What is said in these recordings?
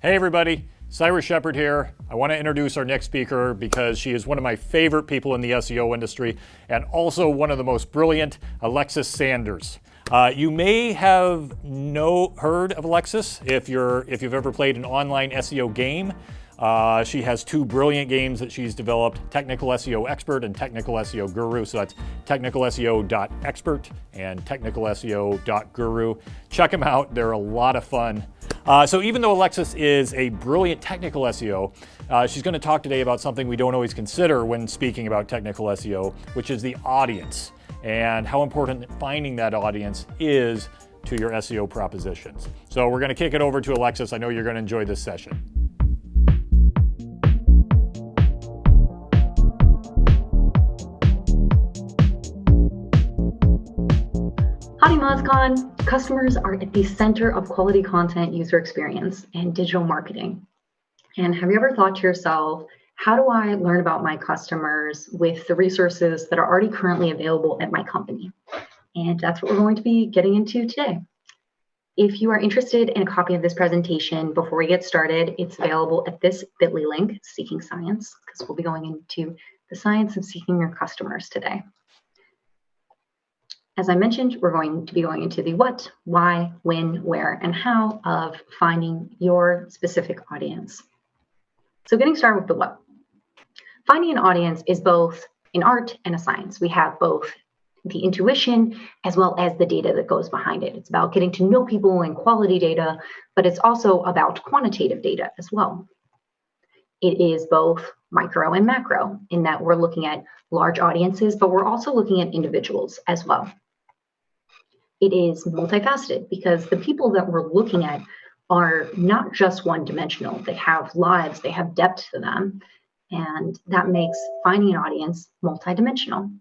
Hey everybody, Cyrus Shepard here. I want to introduce our next speaker because she is one of my favorite people in the SEO industry and also one of the most brilliant, Alexis Sanders. Uh, you may have no heard of Alexis if you're if you've ever played an online SEO game. Uh, she has two brilliant games that she's developed, Technical SEO Expert and Technical SEO Guru. So that's technicalseo.expert and technicalseo.guru. Check them out. They're a lot of fun. Uh, so even though Alexis is a brilliant technical SEO, uh, she's going to talk today about something we don't always consider when speaking about technical SEO, which is the audience and how important finding that audience is to your SEO propositions. So we're going to kick it over to Alexis. I know you're going to enjoy this session. Howdy MozCon! Customers are at the center of quality content user experience and digital marketing. And have you ever thought to yourself, how do I learn about my customers with the resources that are already currently available at my company? And that's what we're going to be getting into today. If you are interested in a copy of this presentation before we get started, it's available at this bit.ly link, Seeking Science, because we'll be going into the science of seeking your customers today. As I mentioned, we're going to be going into the what, why, when, where, and how of finding your specific audience. So getting started with the what. Finding an audience is both an art and a science. We have both the intuition as well as the data that goes behind it. It's about getting to know people and quality data, but it's also about quantitative data as well. It is both micro and macro in that we're looking at large audiences, but we're also looking at individuals as well it is multifaceted because the people that we're looking at are not just one dimensional. They have lives, they have depth to them. And that makes finding an audience multidimensional.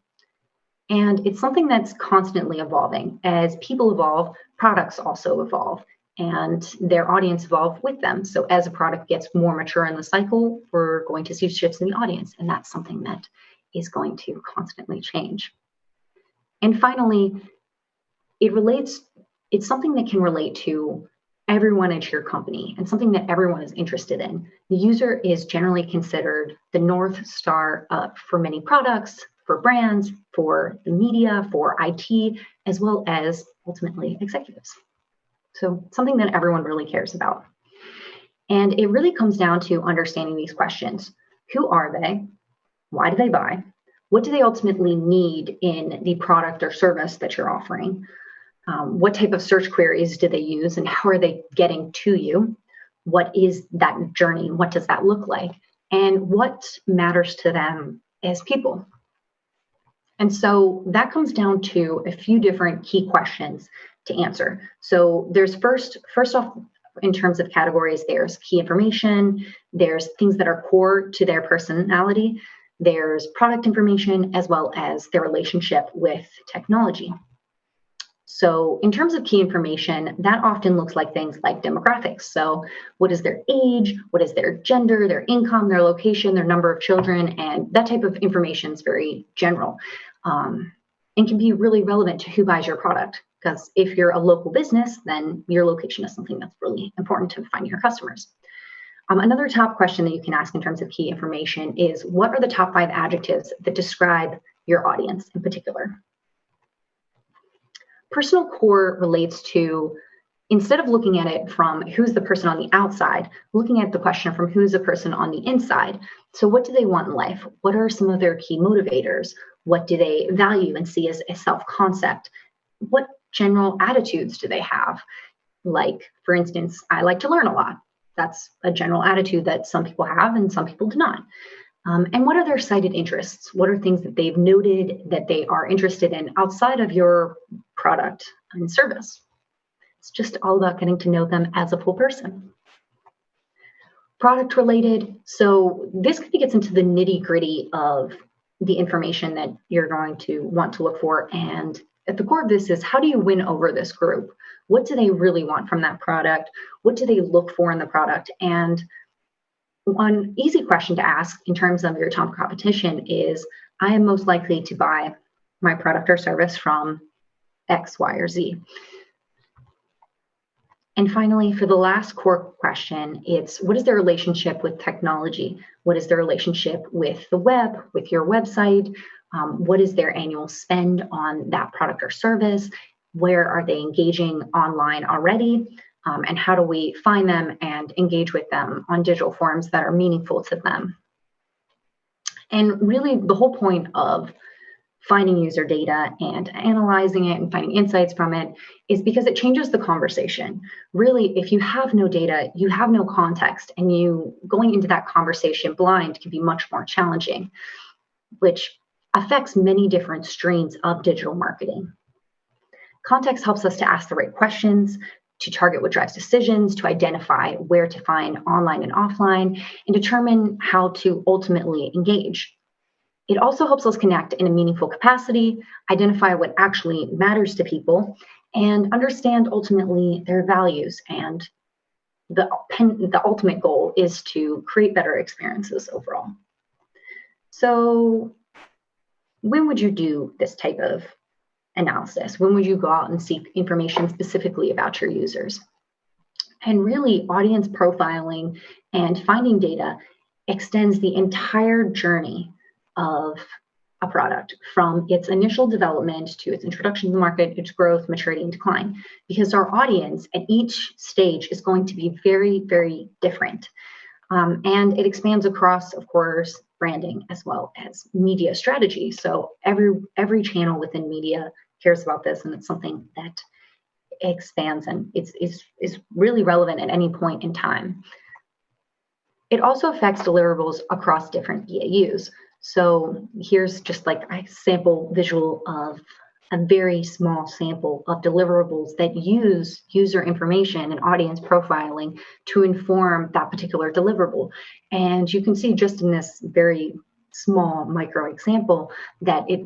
And it's something that's constantly evolving. As people evolve, products also evolve and their audience evolve with them. So as a product gets more mature in the cycle, we're going to see shifts in the audience. And that's something that is going to constantly change. And finally, it relates, it's something that can relate to everyone at your company and something that everyone is interested in. The user is generally considered the North Star for many products, for brands, for the media, for IT, as well as ultimately executives. So something that everyone really cares about. And it really comes down to understanding these questions. Who are they? Why do they buy? What do they ultimately need in the product or service that you're offering? Um, what type of search queries do they use and how are they getting to you? What is that journey? What does that look like? And what matters to them as people. And so that comes down to a few different key questions to answer. So there's first first off in terms of categories there's key information there's things that are core to their personality there's product information as well as their relationship with technology so in terms of key information, that often looks like things like demographics. So what is their age, what is their gender, their income, their location, their number of children, and that type of information is very general um, and can be really relevant to who buys your product. Because if you're a local business, then your location is something that's really important to finding your customers. Um, another top question that you can ask in terms of key information is what are the top five adjectives that describe your audience in particular? Personal core relates to instead of looking at it from who's the person on the outside, looking at the question from who's the person on the inside. So, what do they want in life? What are some of their key motivators? What do they value and see as a self concept? What general attitudes do they have? Like, for instance, I like to learn a lot. That's a general attitude that some people have and some people do not. Um, and what are their cited interests? What are things that they've noted that they are interested in outside of your product and service? It's just all about getting to know them as a full person. Product related. So this kind of gets into the nitty gritty of the information that you're going to want to look for. And at the core of this is how do you win over this group? What do they really want from that product? What do they look for in the product? And one easy question to ask in terms of your top competition is I am most likely to buy my product or service from X, Y, or Z. And finally, for the last core question, it's what is their relationship with technology? What is their relationship with the web, with your website? Um, what is their annual spend on that product or service? Where are they engaging online already? Um, and how do we find them and engage with them on digital forms that are meaningful to them? And really, the whole point of finding user data and analyzing it and finding insights from it is because it changes the conversation. Really, if you have no data, you have no context, and you going into that conversation blind can be much more challenging, which affects many different streams of digital marketing. Context helps us to ask the right questions, to target what drives decisions, to identify where to find online and offline, and determine how to ultimately engage. It also helps us connect in a meaningful capacity, identify what actually matters to people, and understand ultimately their values. And the, the ultimate goal is to create better experiences overall. So, when would you do this type of analysis? When would you go out and seek information specifically about your users? And really, audience profiling and finding data extends the entire journey of a product from its initial development to its introduction to the market, its growth, maturity, and decline. Because our audience at each stage is going to be very, very different. Um, and it expands across, of course, branding as well as media strategy. So every every channel within media cares about this, and it's something that expands and it's is is really relevant at any point in time. It also affects deliverables across different BAUs. So here's just like a sample visual of a very small sample of deliverables that use user information and audience profiling to inform that particular deliverable. And you can see just in this very small micro example that it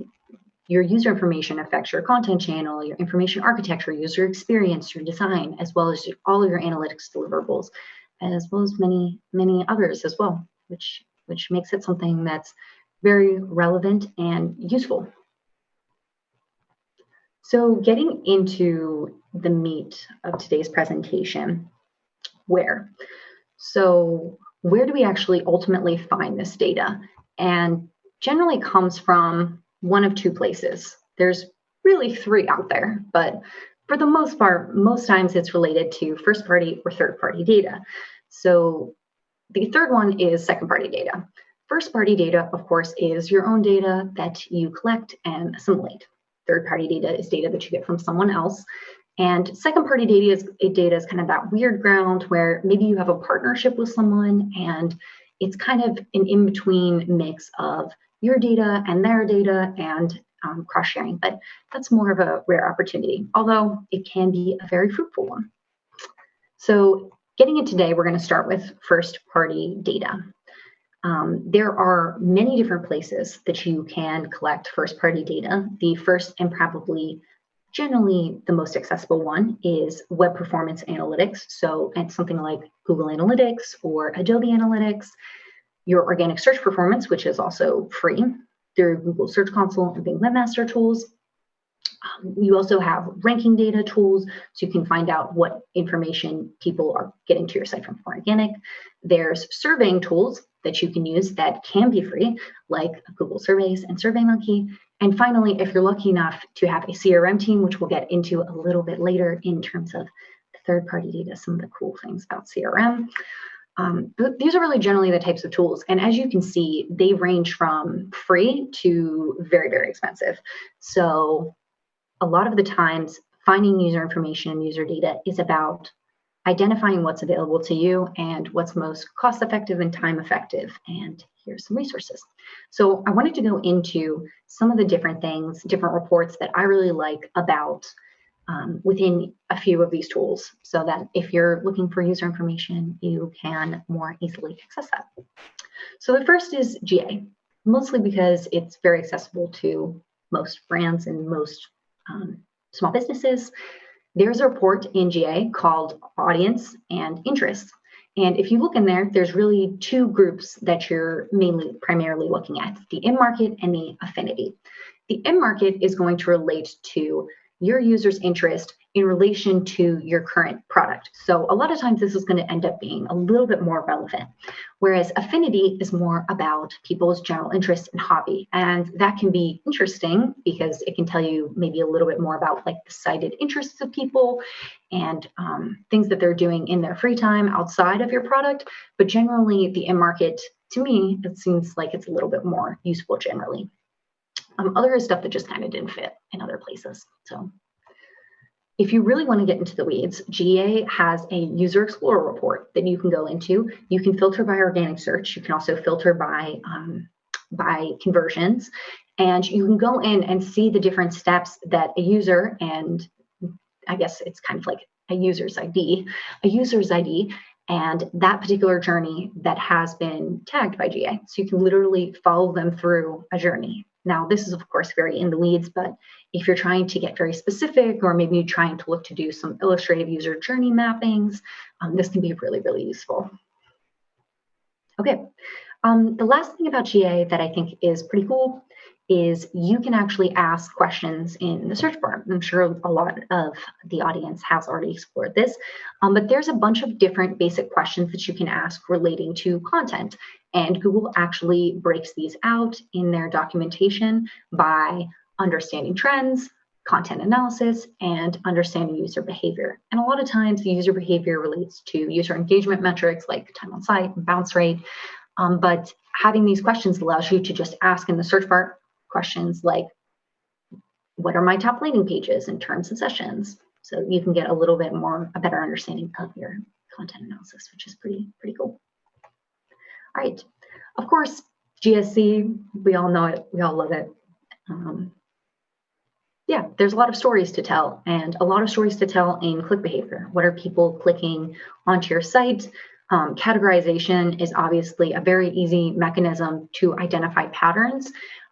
your user information affects your content channel, your information architecture, user experience, your design, as well as all of your analytics deliverables, as well as many, many others as well, which which makes it something that's very relevant and useful. So getting into the meat of today's presentation, where? So where do we actually ultimately find this data? And generally comes from one of two places. There's really three out there, but for the most part, most times it's related to first party or third party data. So the third one is second party data. First party data, of course, is your own data that you collect and assimilate. Third party data is data that you get from someone else. And second party data is, data is kind of that weird ground where maybe you have a partnership with someone and it's kind of an in between mix of your data and their data and um, cross sharing. But that's more of a rare opportunity, although it can be a very fruitful one. So, getting it today, we're going to start with first party data. Um, there are many different places that you can collect first party data. The first and probably generally the most accessible one is web performance analytics. So something like Google Analytics or Adobe Analytics. Your organic search performance, which is also free through Google Search Console and Bing Webmaster Tools. Um, you also have ranking data tools, so you can find out what information people are getting to your site from organic. There's surveying tools that you can use that can be free, like Google Surveys and SurveyMonkey. And finally, if you're lucky enough to have a CRM team, which we'll get into a little bit later in terms of third party data, some of the cool things about CRM. Um, these are really generally the types of tools. And as you can see, they range from free to very, very expensive. So a lot of the times, finding user information and user data is about identifying what's available to you and what's most cost effective and time effective. And here's some resources. So I wanted to go into some of the different things, different reports that I really like about um, within a few of these tools so that if you're looking for user information, you can more easily access that. So the first is GA, mostly because it's very accessible to most brands and most um, small businesses. There's a report in GA called Audience and Interests. And if you look in there, there's really two groups that you're mainly primarily looking at the in market and the affinity. The in market is going to relate to your user's interest in relation to your current product. So a lot of times this is going to end up being a little bit more relevant. Whereas affinity is more about people's general interest and hobby. And that can be interesting because it can tell you maybe a little bit more about like the cited interests of people and um, things that they're doing in their free time outside of your product. But generally the in market, to me, it seems like it's a little bit more useful generally. Um, other stuff that just kind of didn't fit in other places. So if you really want to get into the weeds, GA has a user explorer report that you can go into. You can filter by organic search. You can also filter by um, by conversions, and you can go in and see the different steps that a user and I guess it's kind of like a user's ID, a user's ID, and that particular journey that has been tagged by GA. So you can literally follow them through a journey. Now, this is of course very in the weeds, but if you're trying to get very specific, or maybe you're trying to look to do some illustrative user journey mappings, um, this can be really, really useful. Okay, um, the last thing about GA that I think is pretty cool is you can actually ask questions in the search bar. I'm sure a lot of the audience has already explored this, um, but there's a bunch of different basic questions that you can ask relating to content. And Google actually breaks these out in their documentation by understanding trends, content analysis, and understanding user behavior. And a lot of times the user behavior relates to user engagement metrics like time on site and bounce rate. Um, but having these questions allows you to just ask in the search bar questions like, what are my top landing pages in terms and sessions? So you can get a little bit more, a better understanding of your content analysis, which is pretty, pretty cool. All right, of course, GSC, we all know it, we all love it. Um, yeah, there's a lot of stories to tell and a lot of stories to tell in click behavior. What are people clicking onto your site? Um, categorization is obviously a very easy mechanism to identify patterns.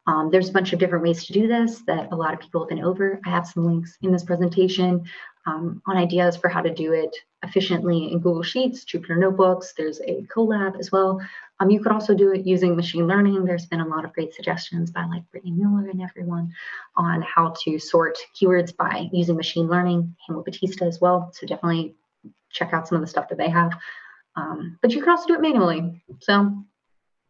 Um, there's a bunch of different ways to do this that a lot of people have been over. I have some links in this presentation um, on ideas for how to do it efficiently in Google Sheets, Jupyter Notebooks. There's a Colab as well. Um, you could also do it using machine learning. There's been a lot of great suggestions by like Britney Muller and everyone on how to sort keywords by using machine learning, Hamlet Batista as well. So definitely check out some of the stuff that they have. Um, but you can also do it manually. So,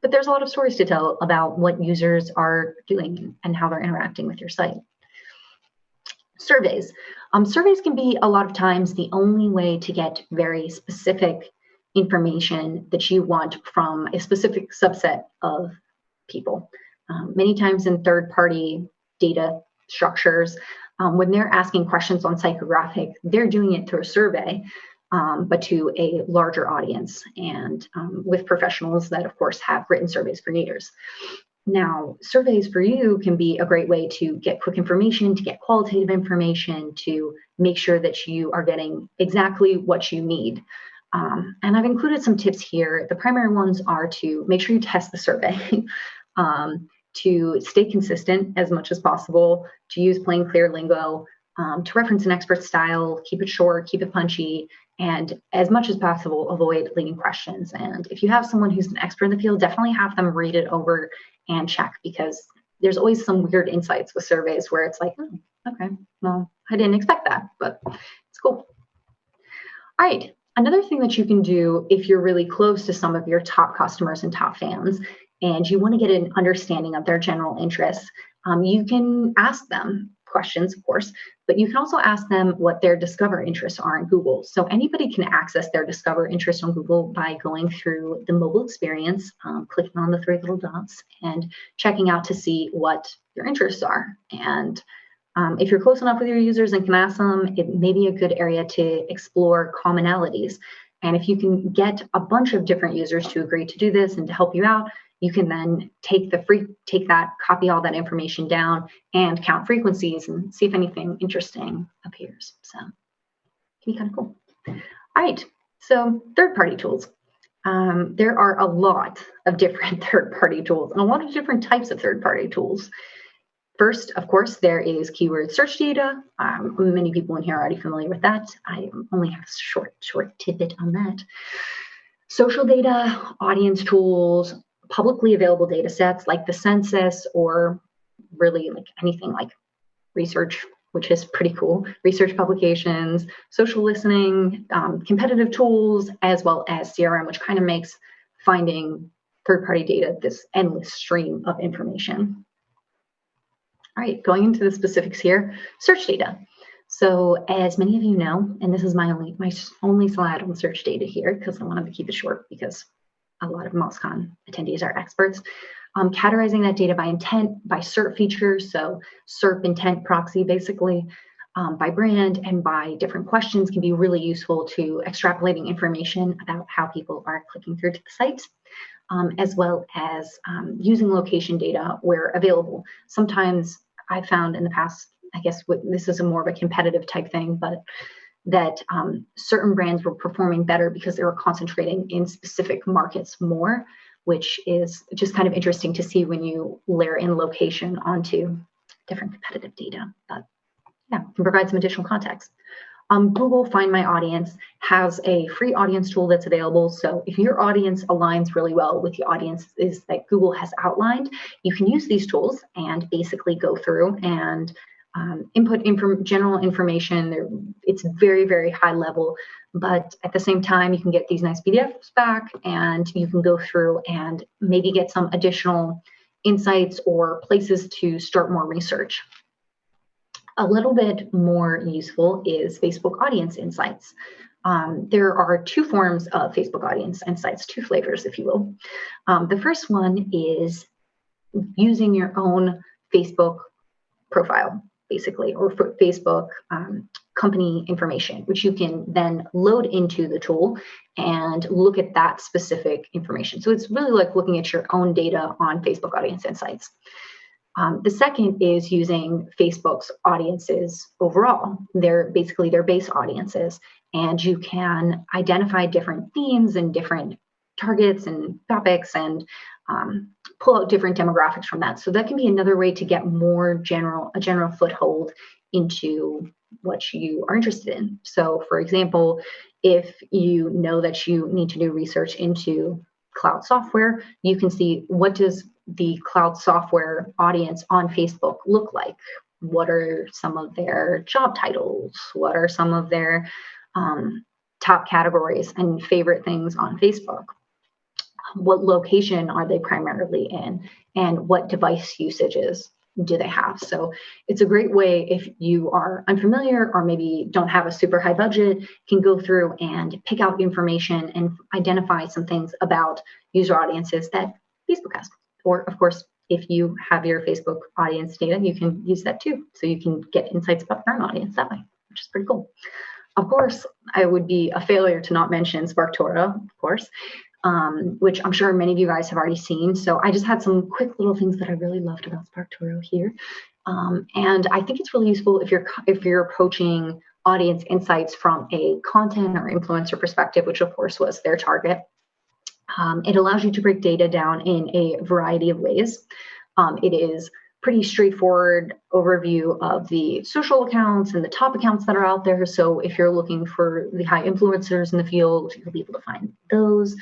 but there's a lot of stories to tell about what users are doing and how they're interacting with your site. Surveys. Um, surveys can be a lot of times the only way to get very specific information that you want from a specific subset of people. Um, many times in third party data structures, um, when they're asking questions on psychographic, they're doing it through a survey, um, but to a larger audience and um, with professionals that, of course, have written surveys for years. Now, surveys for you can be a great way to get quick information, to get qualitative information, to make sure that you are getting exactly what you need. Um, and I've included some tips here. The primary ones are to make sure you test the survey, um, to stay consistent as much as possible, to use plain, clear lingo, um, to reference an expert style, keep it short, keep it punchy, and as much as possible, avoid leading questions. And if you have someone who's an expert in the field, definitely have them read it over and check because there's always some weird insights with surveys where it's like, oh, okay, well, I didn't expect that, but it's cool. All right, Another thing that you can do if you're really close to some of your top customers and top fans, and you want to get an understanding of their general interests, um, you can ask them questions, of course, but you can also ask them what their Discover interests are in Google. So anybody can access their Discover interests on Google by going through the mobile experience, um, clicking on the three little dots, and checking out to see what your interests are. And um, if you're close enough with your users and can ask them, it may be a good area to explore commonalities. And if you can get a bunch of different users to agree to do this and to help you out, you can then take the free take that, copy all that information down and count frequencies and see if anything interesting appears. So it can be kind of cool. All right, so third-party tools. Um, there are a lot of different third-party tools and a lot of different types of third-party tools. First, of course, there is keyword search data. Um, many people in here are already familiar with that. I only have a short, short tidbit on that. Social data, audience tools, publicly available data sets like the census or really like anything like research which is pretty cool, research publications, social listening, um, competitive tools, as well as CRM, which kind of makes finding third party data this endless stream of information. All right, going into the specifics here, search data. So as many of you know, and this is my only my only slide on search data here because I wanted to keep it short because a lot of MozCon attendees are experts. Um, categorizing that data by intent, by SERP features, so SERP intent proxy basically, um, by brand and by different questions can be really useful to extrapolating information about how people are clicking through to the site, um, as well as um, using location data where available. Sometimes I found in the past, I guess this is a more of a competitive type thing, but that um, certain brands were performing better because they were concentrating in specific markets more, which is just kind of interesting to see when you layer in location onto different competitive data. But yeah, can provide some additional context. Um, Google Find My Audience has a free audience tool that's available. So if your audience aligns really well with the audiences that Google has outlined, you can use these tools and basically go through and um, input inform general information. They're, it's very, very high level, but at the same time, you can get these nice PDFs back and you can go through and maybe get some additional insights or places to start more research. A little bit more useful is Facebook Audience Insights. Um, there are two forms of Facebook Audience Insights, two flavors, if you will. Um, the first one is using your own Facebook profile basically, or Facebook um, company information, which you can then load into the tool and look at that specific information. So it's really like looking at your own data on Facebook Audience Insights. Um, the second is using Facebook's audiences overall. They're basically their base audiences, and you can identify different themes and different targets and topics and um, pull out different demographics from that. So that can be another way to get more general, a general foothold into what you are interested in. So for example, if you know that you need to do research into cloud software, you can see what does the cloud software audience on Facebook look like? What are some of their job titles? What are some of their um, top categories and favorite things on Facebook? What location are they primarily in and what device usages do they have. So it's a great way if you are unfamiliar or maybe don't have a super high budget can go through and pick out information and identify some things about user audiences that facebook has. Or of course if you have your facebook audience data you can use that too. So you can get insights about your own audience that way which is pretty cool. Of course i would be a failure to not mention sparktoro of course um, which I'm sure many of you guys have already seen. So I just had some quick little things that I really loved about SparkToro here. Um, and I think it's really useful if you're if you're approaching audience insights from a content or influencer perspective, which of course was their target. Um, it allows you to break data down in a variety of ways. Um, it is pretty straightforward overview of the social accounts and the top accounts that are out there. So if you're looking for the high influencers in the field, you'll be able to find those.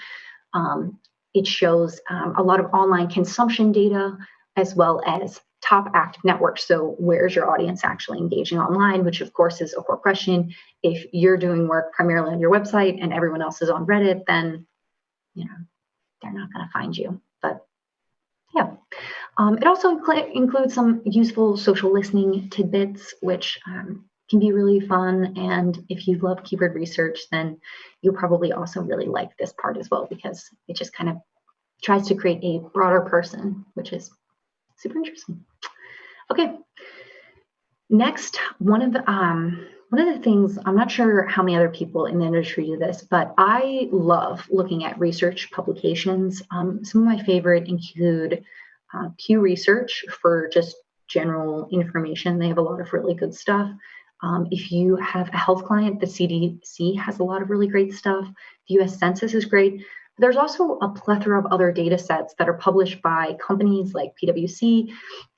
Um, it shows um, a lot of online consumption data as well as top active networks. So where's your audience actually engaging online, which of course is a core question. If you're doing work primarily on your website and everyone else is on Reddit, then you know they're not going to find you. But yeah, um, it also incl includes some useful social listening tidbits, which um, can be really fun. And if you love keyword research, then you'll probably also really like this part as well because it just kind of tries to create a broader person, which is super interesting. Okay. Next, one of the um, one of the things I'm not sure how many other people in the industry do this, but I love looking at research publications. Um, some of my favorite include uh, Pew Research for just general information. They have a lot of really good stuff. Um, if you have a health client, the CDC has a lot of really great stuff. The US Census is great. There's also a plethora of other data sets that are published by companies like PwC,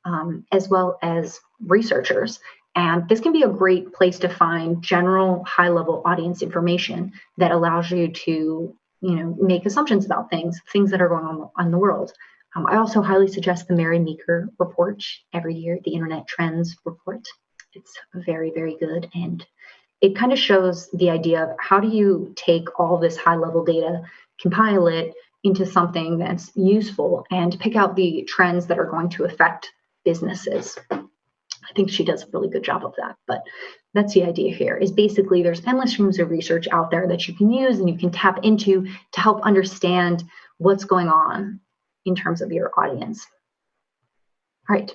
um, as well as researchers. And this can be a great place to find general high level audience information that allows you to you know, make assumptions about things, things that are going on in the world. Um, I also highly suggest the Mary Meeker report every year, the Internet Trends report it's very, very good. And it kind of shows the idea of how do you take all this high level data, compile it into something that's useful, and pick out the trends that are going to affect businesses. I think she does a really good job of that. But that's the idea here is basically there's endless streams of research out there that you can use and you can tap into to help understand what's going on in terms of your audience. All right.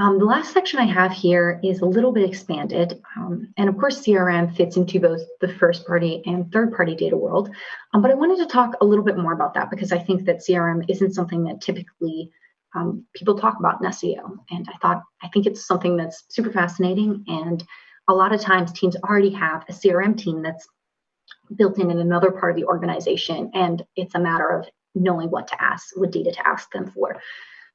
Um, the last section I have here is a little bit expanded. Um, and of course, CRM fits into both the first party and third party data world. Um, but I wanted to talk a little bit more about that because I think that CRM isn't something that typically um, people talk about in SEO. And I thought, I think it's something that's super fascinating. And a lot of times teams already have a CRM team that's built in in another part of the organization. And it's a matter of knowing what to ask, what data to ask them for.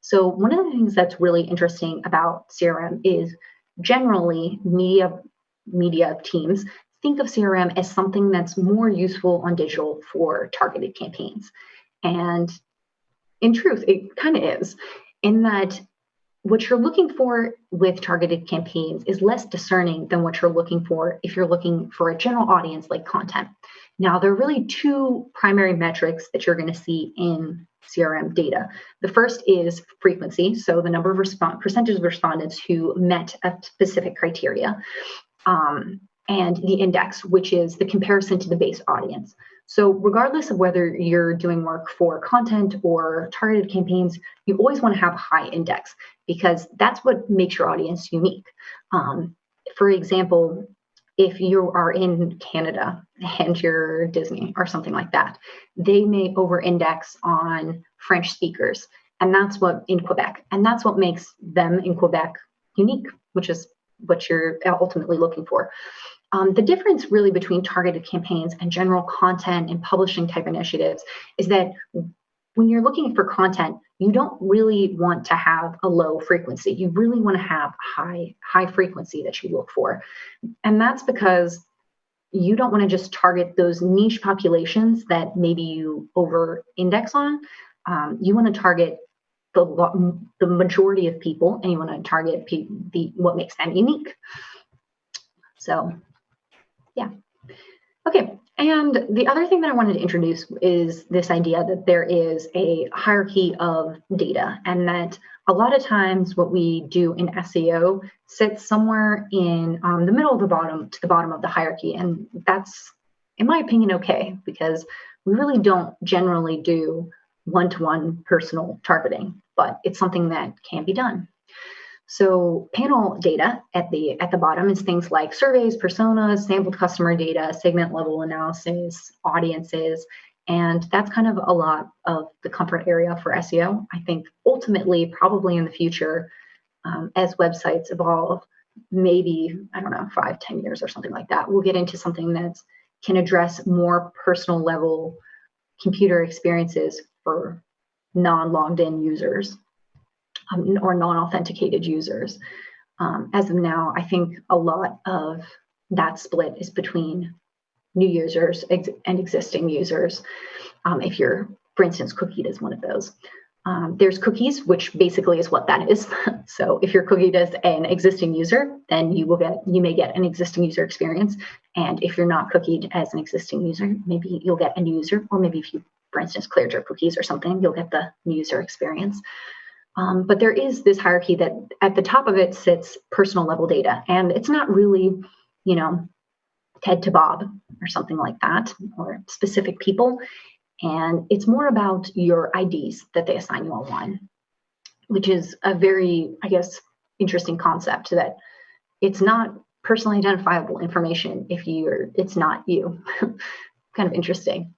So one of the things that's really interesting about CRM is generally media media teams think of CRM as something that's more useful on digital for targeted campaigns. And in truth, it kind of is, in that what you're looking for with targeted campaigns is less discerning than what you're looking for if you're looking for a general audience like content. Now, there are really two primary metrics that you're going to see in CRM data. The first is frequency, so the number of respond percentage of respondents who met a specific criteria, um, and the index, which is the comparison to the base audience. So, regardless of whether you're doing work for content or targeted campaigns, you always want to have a high index because that's what makes your audience unique. Um, for example, if you are in Canada and you're Disney or something like that, they may over index on French speakers. And that's what in Quebec, and that's what makes them in Quebec unique, which is what you're ultimately looking for. Um, the difference really between targeted campaigns and general content and publishing type initiatives is that when you're looking for content, you don't really want to have a low frequency. You really want to have high high frequency that you look for. And that's because you don't want to just target those niche populations that maybe you over index on. Um, you want to target the, the majority of people and you want to target the what makes them unique. So yeah. Okay, and the other thing that I wanted to introduce is this idea that there is a hierarchy of data, and that a lot of times what we do in SEO sits somewhere in um, the middle of the bottom to the bottom of the hierarchy. And that's, in my opinion, okay, because we really don't generally do one to one personal targeting, but it's something that can be done. So panel data at the at the bottom is things like surveys, personas, sampled customer data, segment level analysis, audiences, and that's kind of a lot of the comfort area for SEO. I think ultimately, probably in the future, um, as websites evolve, maybe I don't know, five, ten years or something like that, we'll get into something that can address more personal level computer experiences for non-logged in users um, or non-authenticated users. Um, as of now, I think a lot of that split is between new users ex- and existing users. Um, if you're, for instance, cookied as one of those. Um, there's cookies, which basically is what that is. so if you're cookied as an existing user, then you will get you may get an existing user experience. And if you're not cookied as an existing user, maybe you'll get a new user, or maybe if you, for instance, cleared your cookies or something, you'll get the new user experience. Um, but there is this hierarchy that at the top of it sits personal level data. And it's not really, you know, Ted to Bob or something like that, or specific people. And it's more about your IDs that they assign you online, which is a very, I guess, interesting concept that it's not personally identifiable information if you're it's not you. kind of interesting.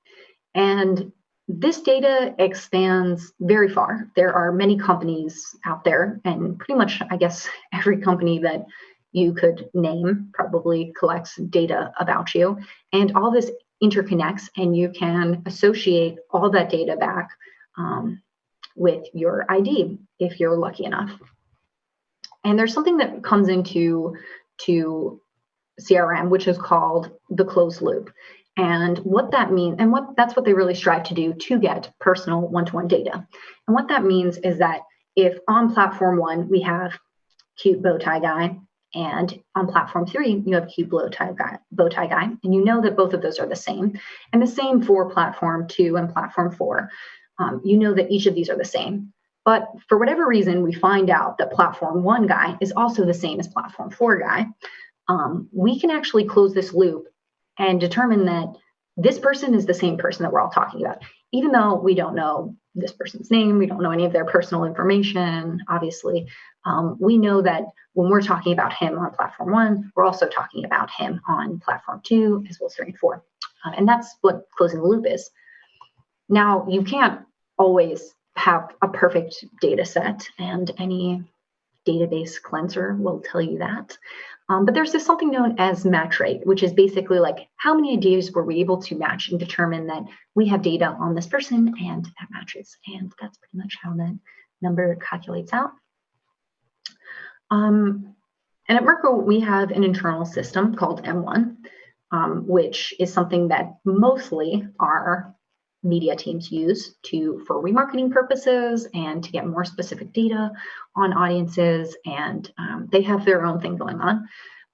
And this data expands very far. There are many companies out there, and pretty much, I guess, every company that you could name probably collects data about you. And all this interconnects, and you can associate all that data back um, with your ID if you're lucky enough. And there's something that comes into to CRM, which is called the closed loop and what that means and what that's what they really strive to do to get personal one-to-one data and what that means is that if on platform one we have cute bow tie guy And on platform three, you have cute bow tie guy, bow tie guy, and you know that both of those are the same. And the same for platform two and platform four. Um, you know that each of these are the same. But for whatever reason, we find out that platform one guy is also the same as platform four guy. Um, we can actually close this loop and determine that this person is the same person that we're all talking about, even though we don't know this person's name, we don't know any of their personal information, obviously. Um, we know that when we're talking about him on platform one, we're also talking about him on platform two, as well as three and four. Uh, and that's what closing the loop is. Now, you can't always have a perfect data set, and any database cleanser will tell you that. Um, but there's this something known as match rate, which is basically like how many ideas were we able to match and determine that we have data on this person and that matches. And that's pretty much how that number calculates out. Um, and at Merkle, we have an internal system called M1, um, which is something that mostly our media teams use to for remarketing purposes and to get more specific data on audiences and um, they have their own thing going on.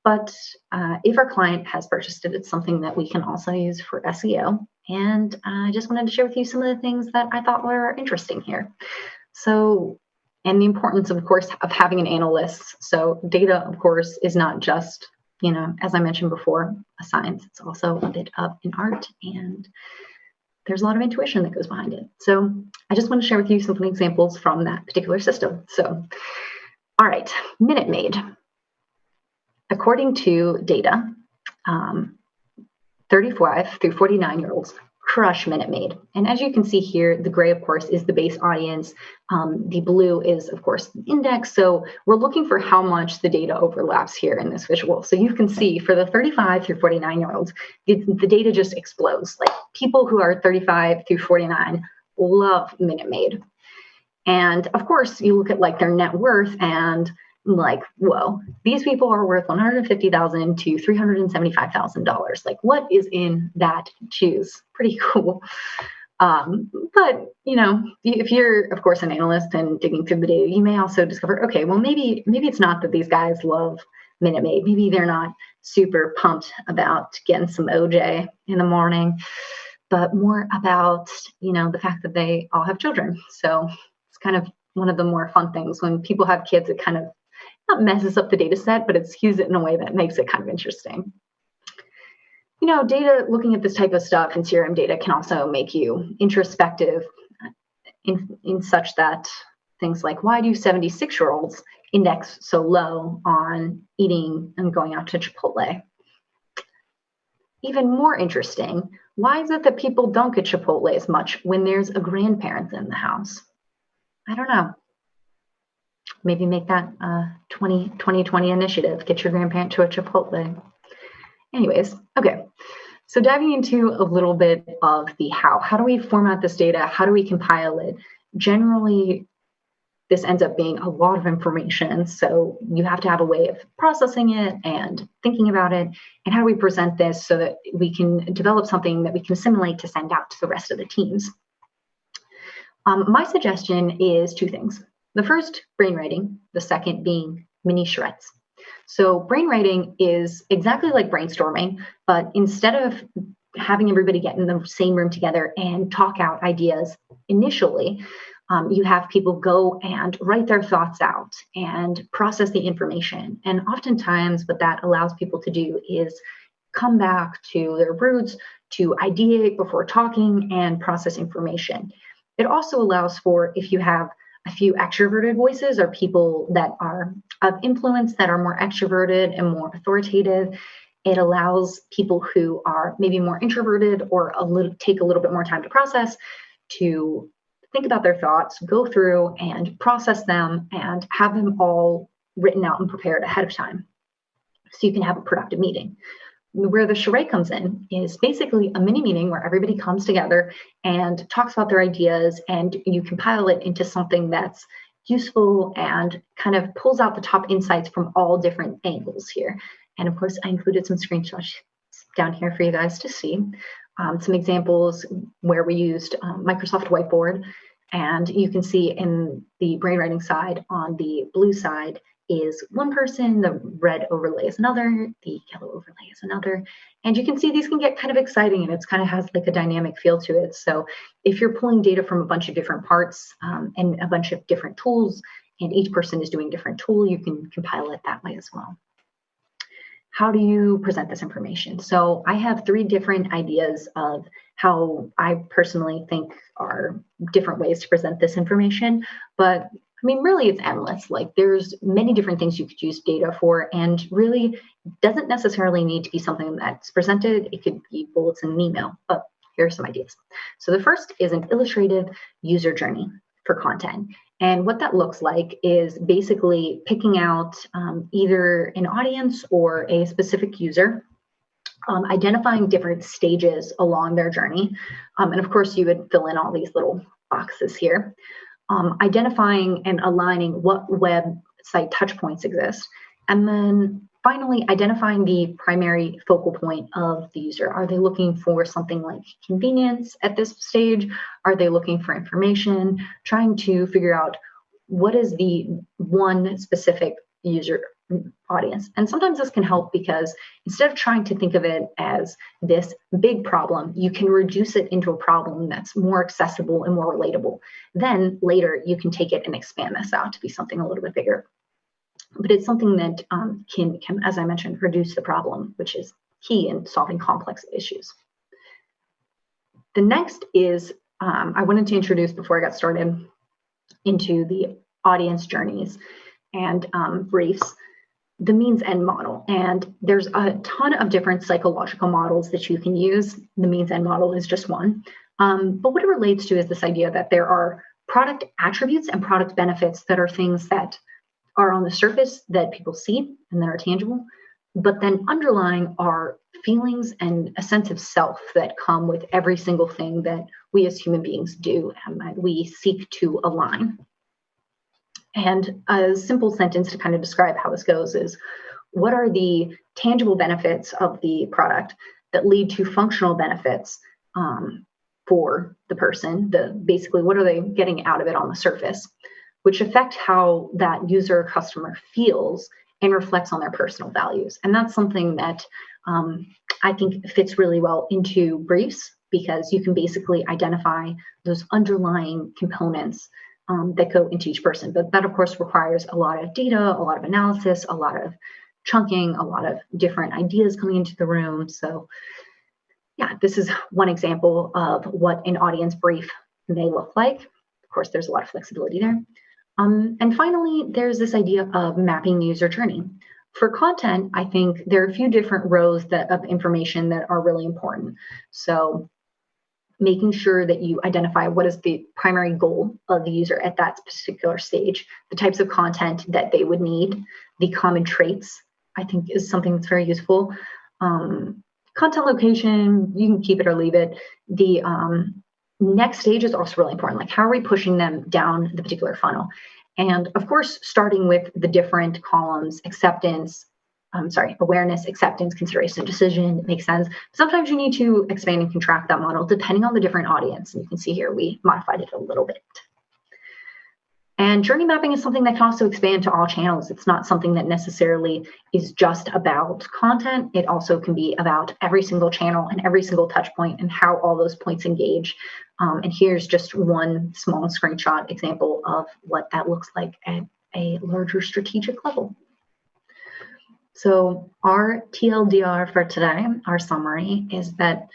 But uh, if our client has purchased it it's something that we can also use for seo and i just wanted to share with you some of the things that i thought were interesting here. So and the importance of course of having an analyst. So data of course is not just you know as i mentioned before a science. It's also a bit of an art and there's a lot of intuition that goes behind it. So I just want to share with you some examples from that particular system. So, all right, Minute Maid. According to data, um, 35 through 49 year olds crush Minute Maid. And as you can see here, the gray, of course, is the base audience. Um, the blue is, of course, the index. So we're looking for how much the data overlaps here in this visual. So you can see for the 35 through 49 year olds, the, the data just explodes. Like people who are 35 through 49 love Minute Maid. And of course, you look at like their net worth and like, whoa, these people are worth 150,000 to $375,000. Like, what is in that choose? Pretty cool. Um, but you know, if you're of course an analyst and digging through the data, you may also discover, okay, well maybe maybe it's not that these guys love Minute Maid. Maybe they're not super pumped about getting some OJ in the morning, but more about you know the fact that they all have children. So it's kind of one of the more fun things when people have kids. It kind of not messes up the data set, but it skews it in a way that makes it kind of interesting. You know, data, looking at this type of stuff and CRM data can also make you introspective in, in such that things like why do 76 year olds index so low on eating and going out to Chipotle? Even more interesting, why is it that people don't get Chipotle as much when there's a grandparent in the house? I don't know maybe make that a 20, 2020 initiative. Get your grandparent to a Chipotle. Anyways, okay. So diving into a little bit of the how. How do we format this data? How do we compile it? Generally, this ends up being a lot of information. So you have to have a way of processing it and thinking about it. And how do we present this so that we can develop something that we can assimilate to send out to the rest of the teams? Um, my suggestion is two things. The first, brainwriting, the second being mini charrettes. So, brainwriting is exactly like brainstorming, but instead of having everybody get in the same room together and talk out ideas initially, um, you have people go and write their thoughts out and process the information. And oftentimes, what that allows people to do is come back to their roots, to ideate before talking and process information. It also allows for if you have a few extroverted voices or people that are of influence that are more extroverted and more authoritative. It allows people who are maybe more introverted or a little take a little bit more time to process to think about their thoughts, go through and process them and have them all written out and prepared ahead of time. So you can have a productive meeting where the charrette comes in is basically a mini meeting where everybody comes together and talks about their ideas and you compile it into something that's useful and kind of pulls out the top insights from all different angles here. And of course, I included some screenshots down here for you guys to see. Um, some examples where we used um, Microsoft Whiteboard. And you can see in the brainwriting side on the blue side is one person, the red overlay is another, the yellow overlay is another. And you can see these can get kind of exciting and it's kind of has like a dynamic feel to it. So if you're pulling data from a bunch of different parts um, and a bunch of different tools, and each person is doing different tool, you can compile it that way as well. How do you present this information? So I have three different ideas of how I personally think are different ways to present this information, but I mean, really, it's endless. Like, there's many different things you could use data for, and really doesn't necessarily need to be something that's presented. It could be bullets in an email, but here are some ideas. So, the first is an illustrative user journey for content. And what that looks like is basically picking out um, either an audience or a specific user um, identifying different stages along their journey. Um, and of course, you would fill in all these little boxes here um, identifying and aligning what website touchpoints exist, and then finally identifying the primary focal point of the user. Are they looking for something like convenience at this stage? Are they looking for information? Trying to figure out what is the one specific user audience. And sometimes this can help because instead of trying to think of it as this big problem, you can reduce it into a problem that's more accessible and more relatable. Then later you can take it and expand this out to be something a little bit bigger. But it's something that um, can, can, as I mentioned, reduce the problem, which is key in solving complex issues. The next is um, I wanted to introduce before I got started into the audience journeys and um, briefs the means end model. And there's a ton of different psychological models that you can use. The means end model is just one. Um, but what it relates to is this idea that there are product attributes and product benefits that are things that are on the surface that people see and that are tangible, but then underlying are feelings and a sense of self that come with every single thing that we as human beings do and that we seek to align. And a simple sentence to kind of describe how this goes is what are the tangible benefits of the product that lead to functional benefits um, for the person? The basically, what are they getting out of it on the surface, which affect how that user customer feels and reflects on their personal values. And that's something that um, I think fits really well into briefs because you can basically identify those underlying components um, that go into each person. But that, of course, requires a lot of data, a lot of analysis, a lot of chunking, a lot of different ideas coming into the room. So, yeah, this is one example of what an audience brief may look like. Of course, there's a lot of flexibility there. Um, and finally, there's this idea of mapping user journey. For content, I think there are a few different rows that, of information that are really important. So making sure that you identify what is the primary goal of the user at that particular stage, the types of content that they would need, the common traits, I think is something that's very useful. Um, content location, you can keep it or leave it. The um, next stage is also really important. Like, how are we pushing them down the particular funnel? And of course, starting with the different columns acceptance, um, sorry, awareness, acceptance, consideration, decision makes sense. Sometimes you need to expand and contract that model depending on the different audience. And you can see here we modified it a little bit. And journey mapping is something that can also expand to all channels. It's not something that necessarily is just about content. It also can be about every single channel and every single touch point and how all those points engage. Um, and here's just one small screenshot example of what that looks like at a larger strategic level. So, our TLDR for today, our summary, is that,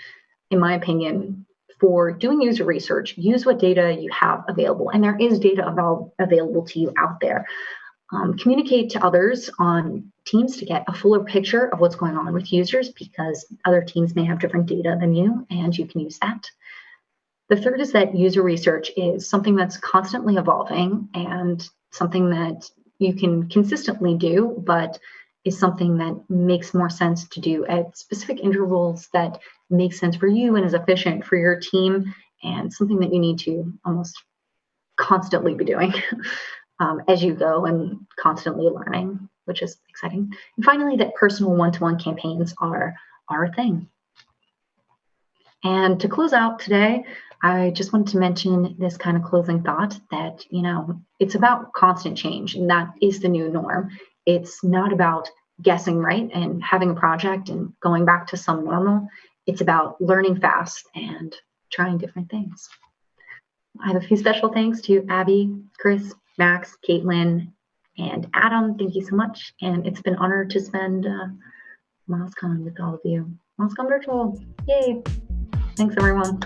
in my opinion, for doing user research, use what data you have available. And there is data avail- available to you out there. Um, communicate to others on teams to get a fuller picture of what's going on with users because other teams may have different data than you, and you can use that. The third is that user research is something that's constantly evolving and something that you can consistently do, but is something that makes more sense to do at specific intervals that make sense for you and is efficient for your team and something that you need to almost constantly be doing um, as you go and constantly learning which is exciting and finally that personal one-to-one campaigns are are a thing And to close out today, I just wanted to mention this kind of closing thought that, you know, it's about constant change, and that is the new norm. It's not about guessing right and having a project and going back to some normal. It's about learning fast and trying different things. I have a few special thanks to Abby, Chris, Max, Caitlin, and Adam. Thank you so much. And it's been an honor to spend uh, MozCon with all of you. MozCon virtual. Yay. Thanks, everyone.